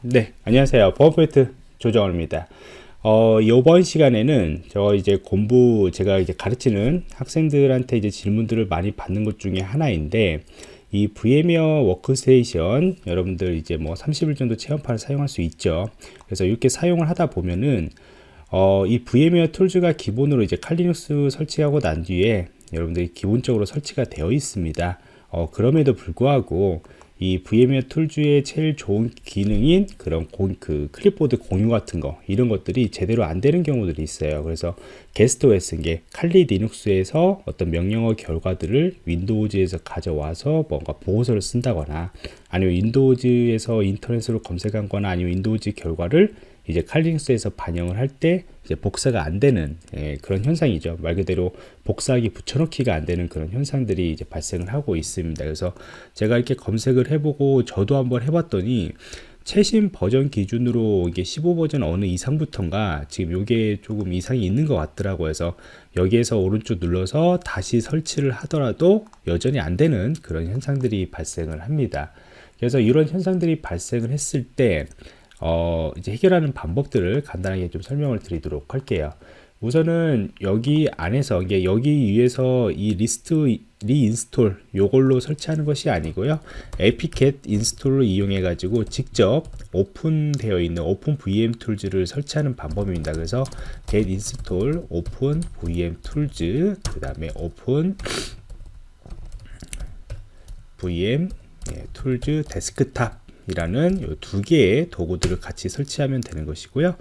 네, 안녕하세요. 보안프로젝트 조정원입니다. 어, 이번 시간에는 저 이제 공부 제가 이제 가르치는 학생들한테 이제 질문들을 많이 받는 것 중에 하나인데 이 VMware Workstation 여러분들 이제 뭐 30일 정도 체험판을 사용할 수 있죠. 그래서 이렇게 사용을 하다 보면은 어, 이 VMware Tools가 기본으로 이제 Kali Linux 설치하고 난 뒤에 여러분들이 기본적으로 설치가 되어 있습니다. 어, 그럼에도 불구하고 이 VMware Tools의 제일 좋은 기능인 그런 고, 그 클립보드 공유 같은 거 이런 것들이 제대로 안 되는 경우들이 있어요. 그래서 guest OS인 게 칼리 리눅스에서 어떤 명령어 결과들을 Windows에서 가져와서 뭔가 보고서를 쓴다거나 아니면 Windows에서 인터넷으로 검색한 거나 아니면 Windows 결과를 이제 칼리눅스에서 반영을 할 때 이제 복사가 안 되는 예, 그런 현상이죠. 말 그대로 복사하기 붙여넣기가 안 되는 그런 현상들이 이제 발생을 하고 있습니다. 그래서 제가 이렇게 검색을 해보고 저도 한번 해봤더니 최신 버전 기준으로 이게 15버전 어느 이상부터인가 지금 이게 조금 이상이 있는 것 같더라고요. 그래서 여기에서 오른쪽 눌러서 다시 설치를 하더라도 여전히 안 되는 그런 현상들이 발생을 합니다. 그래서 이런 현상들이 발생을 했을 때 어, 이제 해결하는 방법들을 간단하게 좀 설명을 드리도록 할게요. 우선은 여기 안에서 이게 여기 위에서 이 리스트 reinstall 요걸로 설치하는 것이 아니고요. apt-get install을 이용해 가지고 직접 오픈되어 있는 오픈 VM 툴즈를 설치하는 방법입니다. 그래서 get install open VM tools 그 다음에 open VM 예, tools desktop 이라는 두 개의 도구들을 같이 설치하면 되는 것이고요.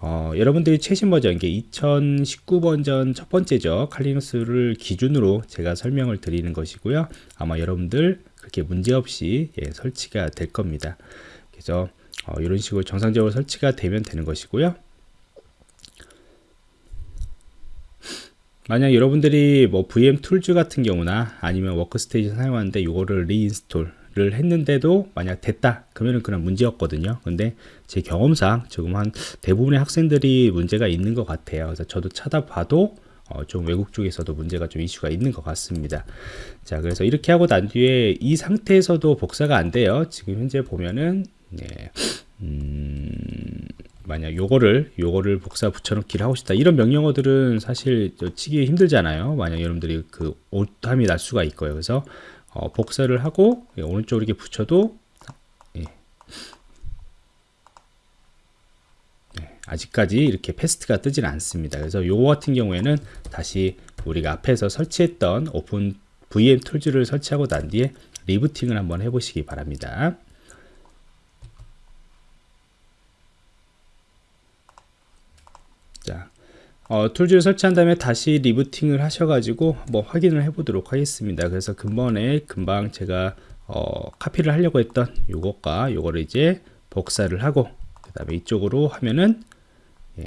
어, 여러분들이 최신 버전, 이게 2019 버전 첫 번째죠. 칼리누스를 기준으로 제가 설명을 드리는 것이고요. 아마 여러분들 그렇게 문제없이 예, 설치가 될 겁니다. 그래서 어, 이런 식으로 정상적으로 설치가 되면 되는 것이고요. 만약 여러분들이 뭐 VM tools 같은 경우나 아니면 워크스테이션 사용하는데 이거를 reinstall 를 했는데도 만약 됐다 그러면 그냥 문제였거든요. 근데 제 경험상 지금 한 대부분의 학생들이 문제가 있는 것 같아요. 그래서 저도 찾아봐도 어, 좀 외국 쪽에서도 문제가 좀 이슈가 있는 것 같습니다. 자 그래서 이렇게 하고 난 뒤에 이 상태에서도 복사가 안 돼요. 지금 현재 보면은 네, 음, 만약 요거를 요거를 복사 붙여넣기를 하고 싶다. 이런 명령어들은 사실 치기 힘들잖아요. 만약 여러분들이 그 오탐이 날 수가 있고요. 그래서 어, 복사를 하고 예, 오른쪽으로 이렇게 붙여도 예. 네, 아직까지 이렇게 paste가 뜨진 않습니다. 그래서 요거 같은 경우에는 다시 우리가 앞에서 설치했던 오픈 VM 툴즈를 설치하고 난 뒤에 리부팅을 한번 해보시기 바랍니다. 자, 어, tools를 설치한 다음에 다시 리부팅을 하셔가지고 뭐 확인을 해 보도록 하겠습니다 그래서 근본에 금방 제가 어, 카피를 하려고 했던 요것과 요거를 이제 복사를 하고 그 다음에 이쪽으로 하면은 예.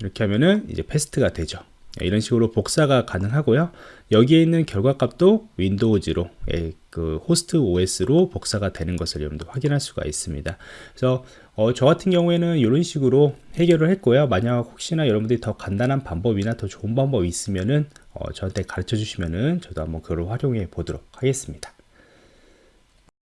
이렇게 하면은 이제 paste가 되죠 이런 식으로 복사가 가능하고요. 여기에 있는 결과값도 Windows로 예, 그 host OS로 복사가 되는 것을 여러분들 확인할 수가 있습니다. 그래서 어, 저 같은 경우에는 이런 식으로 해결을 했고요. 만약 혹시나 여러분들이 더 간단한 방법이나 더 좋은 방법이 있으면은 어, 저한테 가르쳐 주시면은 저도 한번 그걸 활용해 보도록 하겠습니다